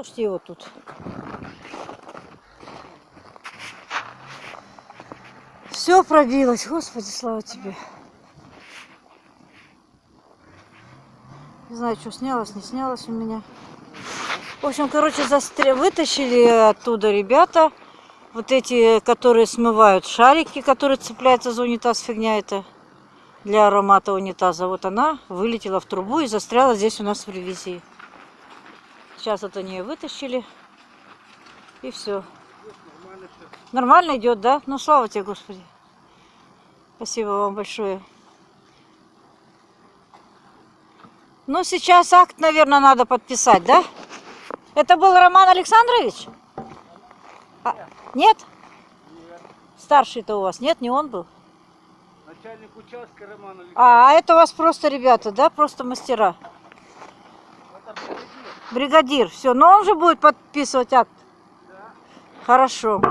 Можете его тут. Все пробилось, Господи, слава тебе. Не знаю, что снялось, не снялось у меня. В общем, короче, застря... вытащили оттуда ребята. Вот эти, которые смывают шарики, которые цепляются за унитаз, фигня это для аромата унитаза. Вот она вылетела в трубу и застряла здесь у нас в ревизии. Сейчас вот они ее вытащили. И все. Нормально идет, да? Ну, слава тебе, Господи. Спасибо вам большое. Ну, сейчас акт, наверное, надо подписать, да? Это был Роман Александрович? А, нет? Старший-то у вас нет, не он был? Начальник участка Роман Александрович. А, это у вас просто ребята, да? Просто мастера. Это. Бригадир, все. Но он же будет подписывать акт. Да. Хорошо.